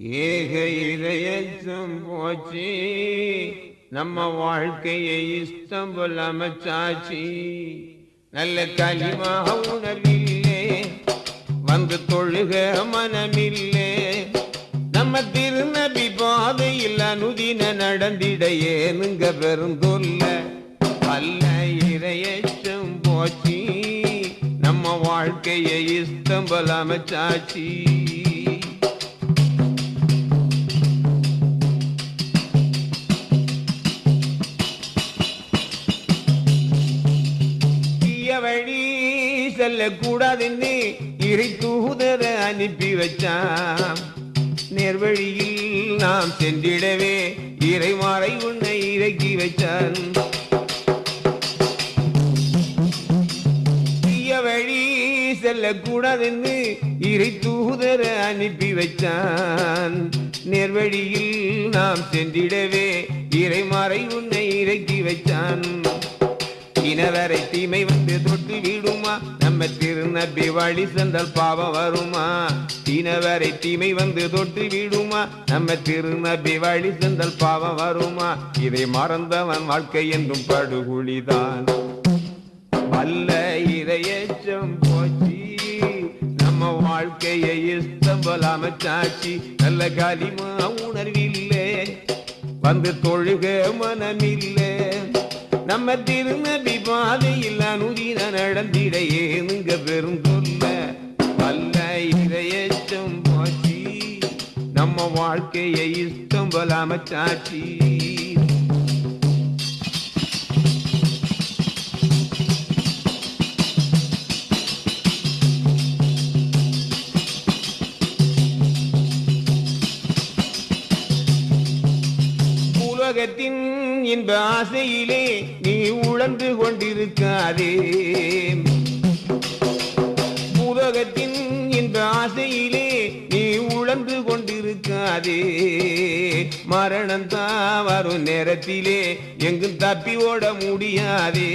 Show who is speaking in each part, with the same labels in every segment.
Speaker 1: ஏக இதயத்தும் போச்சு நம்ம வாழ்க்கையை இஷ்டம் போல் அமைச்சாச்சு. நல்ல களிமாக உணர்வில்லே வந்து தொழுக மனமில்லே. நம்ம திருநபி பாதையில் அனுதின நடந்திட ஏனுங்க பெருந்தொல்ல அல்ல இரையச்சம் போச்சு நம்ம வாழ்க்கையை இஷ்டம் போல அமைச்சாச்சு. செல்லக்கூடாதுன்னு இறை தூதர அனுப்பி வச்சான் நேர்வழியில் நாம் சென்றிடவே இறைமாறை உன்னை இறக்கி வச்சான். தீய வழி செல்லக்கூடாதுன்னு இறை தூதர அனுப்பி வச்சான். நேர்வழியில் நாம் சென்றிடவே இறைமாறை உன்னை இறக்கி வச்சான். இனவரை தீமை வந்து தொட்டு விடுமா? நம்ம திருநபி வழி சென்றால் பாவம் வருமா? தீனவரை தீமை வந்து தொட்டு விடுமா? நம்ம திருநபி வழி சென்றால் பாவம் வருமா? இதை மறந்தவன் வாழ்க்கை என்றும் படுகுழிதான். அல்ல இரையச்சம் போச்சு நம்ம வாழ்க்கையை இஷ்டம் போல அமைச்சாச்சு நல்ல காலிமா உணர்வில்லை வந்து தொழுக மனமில்லை. நம்ம திருநபி பாதையில் அனுதின நடந்திட ஏனுங்க பெரும் சொல்ல வல்ல இரையச்சம் போச்சு. நம்ம வாழ்க்கையை இஷ்டம் போல அமைச்சாச்சு. உலகத்தின் இன்ப ஆசையிலே நீ உழந்து கொண்டிருக்காதே. உலகத்தின் இன்ப ஆசையிலே நீ உழந்து கொண்டிருக்காதே. மரணம் தான் வரும் நேரத்திலே எங்கும் தப்பி ஓட முடியாதே.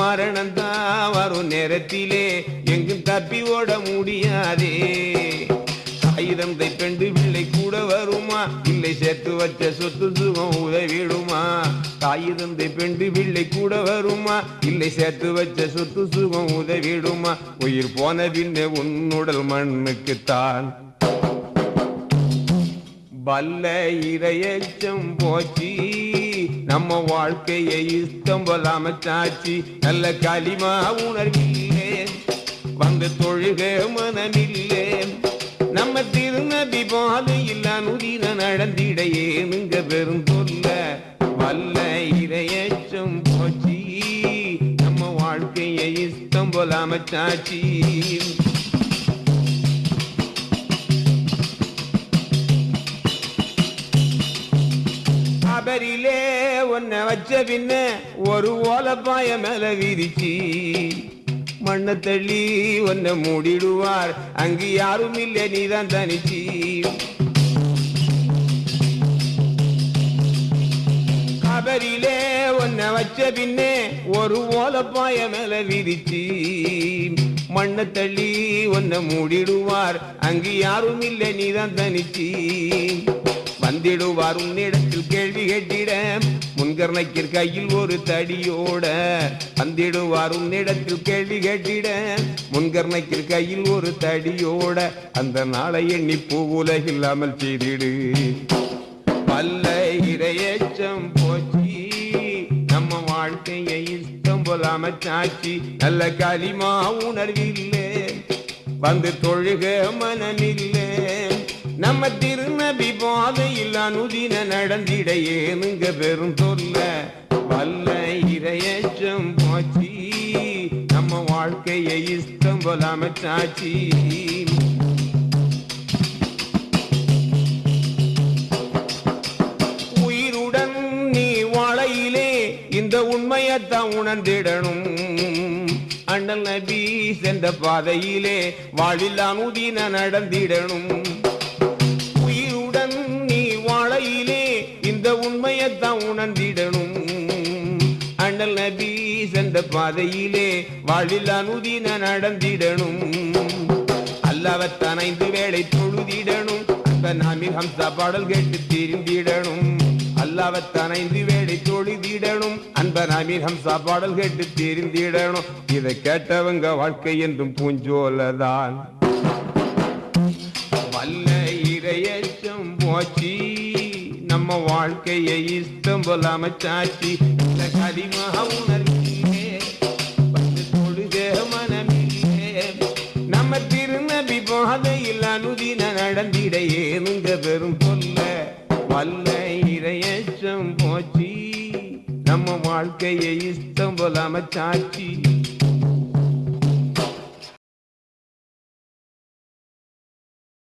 Speaker 1: மரணம் தான் வரும் நேரத்திலே எங்கும் தப்பி ஓட முடியாதே. ஆயுதம் பெண்டு பிள்ளை கூட வருமா? இல்லை சேர்த்து வச்ச சொத்து சுகம் உதவிடுமா? ஆயுதம் பெண்டு பிள்ளை கூட வருமா? இல்லை சேர்த்து வச்ச சொத்து சுகம் உதவிடுமா? உயிர் போன பின்னே உன்னுடல் மண்ணுக்குத்தான். வல்ல இரையச்சம் போச்சு. நம்ம வாழ்க்கையை இஷ்டம் போல அமைச்சாச்சு நல்ல களிமா உணர்வில்லை வந்து தொழுக மனமில்லை. நம்ம திருநபி பாலு பாதையில் அனுதின நடந்திட ஏனுங்க பெரும் சொல்ல வல்ல இரையச்சம் போச்சி. நம்ம வாழ்க்கையை இஷ்டம் போல அமைச்சாச்சி. அபரிலே உன்னை வச்ச பின்ன ஒரு ஓலப்பாய மேல விரிச்சி. மண்ண தள்ளி ஒன்ன மூடிடுவார். அங்கு யாரும் இல்லை நீதான் தனிச்சி. கபரிலே ஒன்ன வச்ச பின்னே ஒரு ஓலப்பாய மேல விரிச்சி. மண்ண தள்ளி ஒன்ன மூடிடுவார். அங்கு யாரும் இல்லை நீதான் தனிச்சி. வந்திடுவார் உன்னிடத்தில் கேள்வி கேட்டிட. முன்கர்ணைக்கிற கையில் ஒரு தடியோட. வந்திடுவார் உன்னிடத்தில் கேள்வி கேட்டிட. முன்கர்ணைக்கிற கையில் ஒரு தடியோட. அந்த நாளை எண்ணி பூ பூவுலகில்லாமல் செய்திடு. பல்ல இரையச்சம் போச்சி நம்ம வாழ்க்கையை இஷ்டம் போல அமைச்சாச்சு நல்ல களிமா உணர்வில்லை. வந்து தொழுக மனமில்லை. நம்ம திருநபி பாதையில் அனுதின நடந்திட ஏனுங்க பெரும் சொல்ல வல்ல இரையச்சம் போச்சு நம்ம வாழ்க்கையை இஷ்டம் போல அமைச்சாச்சி. உயிருடன் நீ வாழையிலே இந்த உண்மையத்தான் உணர்ந்திடணும். அண்ணல் நபி சென்ற பாதையிலே வாழில் அனுதின நடந்திடணும். தான் உணர்ந்திடணும். அண்ணல் நபி சென்ற பாதையிலே வாழில் அனுதின நடந்திடணும். அல்லவத்தான் ஐந்து வேளை தொழுதிடணும். அந்த நாமில் ஹம்சா பாடல் கேட்டு தெரிந்திடணும் அல்லாவத்தான் ஐந்து வேளை தொழுதிடணும். அந்த நாமில் ஹம்சா பாடல் கேட்டு தெரிந்திடணும் இதை கேட்டவங்க வாழ்க்கை என்றும் பூஞ்சோலதான். வல்ல இரையச்சம் போச்சி நம்ம வாழ்க்கையை இஷ்டம் போல அமைச்சாச்சு. இந்த கரிமக உணர்ச்சியே வந்து தொழுதே மனமில்லே நம்ம திருநபி பாதையில் அனுதின நடந்திட ஏனுங்க பெரும் சொல்ல வல்ல இரையச்சம் போச்சு. நம்ம வாழ்க்கையை இஷ்டம் போல அமைச்சாச்சு.